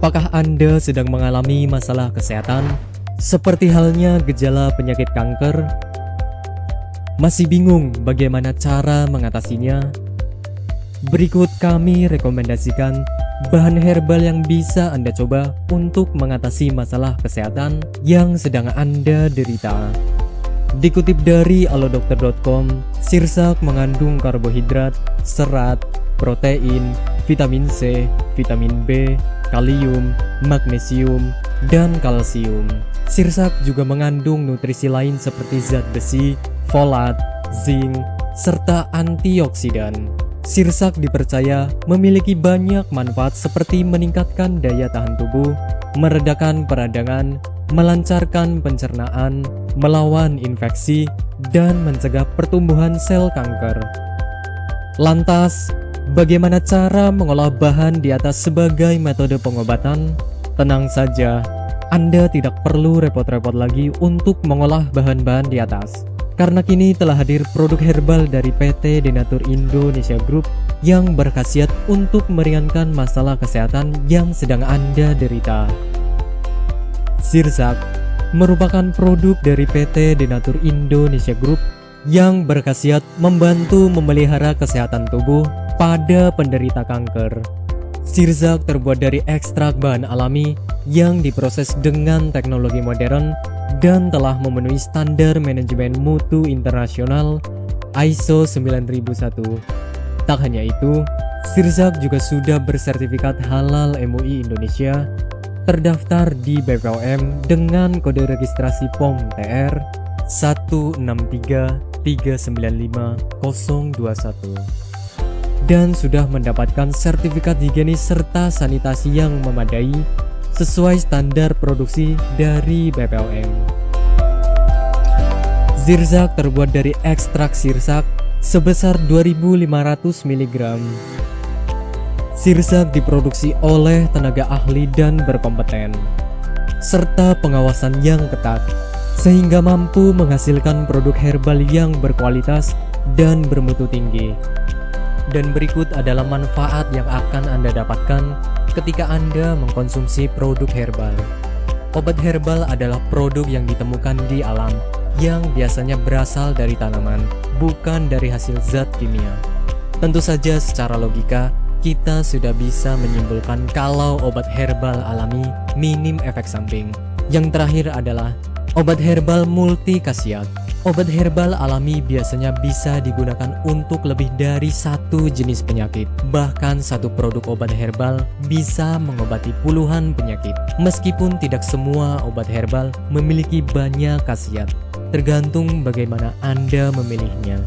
Apakah Anda sedang mengalami masalah kesehatan? Seperti halnya gejala penyakit kanker? Masih bingung bagaimana cara mengatasinya? Berikut kami rekomendasikan bahan herbal yang bisa Anda coba untuk mengatasi masalah kesehatan yang sedang Anda derita. Dikutip dari alodokter.com, sirsak mengandung karbohidrat, serat, protein, vitamin C, vitamin B, kalium, magnesium, dan kalsium. Sirsak juga mengandung nutrisi lain seperti zat besi, folat, zinc, serta antioksidan. Sirsak dipercaya memiliki banyak manfaat seperti meningkatkan daya tahan tubuh, meredakan peradangan, melancarkan pencernaan, melawan infeksi, dan mencegah pertumbuhan sel kanker. Lantas, Bagaimana cara mengolah bahan di atas sebagai metode pengobatan? Tenang saja, Anda tidak perlu repot-repot lagi untuk mengolah bahan-bahan di atas. Karena kini telah hadir produk herbal dari PT Denatur Indonesia Group yang berkhasiat untuk meringankan masalah kesehatan yang sedang Anda derita. Sirzak merupakan produk dari PT Denatur Indonesia Group yang berkhasiat membantu memelihara kesehatan tubuh pada penderita kanker. Sirzak terbuat dari ekstrak bahan alami yang diproses dengan teknologi modern dan telah memenuhi standar manajemen mutu internasional ISO 9001. Tak hanya itu, Sirzak juga sudah bersertifikat halal MUI Indonesia, terdaftar di BPOM dengan kode registrasi POM TR 163395021 dan sudah mendapatkan sertifikat higienis serta sanitasi yang memadai sesuai standar produksi dari BPOM. Zirzak terbuat dari ekstrak sirsak sebesar 2500 mg. Sirzak diproduksi oleh tenaga ahli dan berkompeten, serta pengawasan yang ketat, sehingga mampu menghasilkan produk herbal yang berkualitas dan bermutu tinggi. Dan berikut adalah manfaat yang akan Anda dapatkan ketika Anda mengkonsumsi produk herbal. Obat herbal adalah produk yang ditemukan di alam yang biasanya berasal dari tanaman, bukan dari hasil zat kimia. Tentu saja secara logika, kita sudah bisa menyimpulkan kalau obat herbal alami minim efek samping. Yang terakhir adalah obat herbal multi khasiat Obat herbal alami biasanya bisa digunakan untuk lebih dari satu jenis penyakit. Bahkan satu produk obat herbal bisa mengobati puluhan penyakit. Meskipun tidak semua obat herbal memiliki banyak khasiat, tergantung bagaimana Anda memilihnya.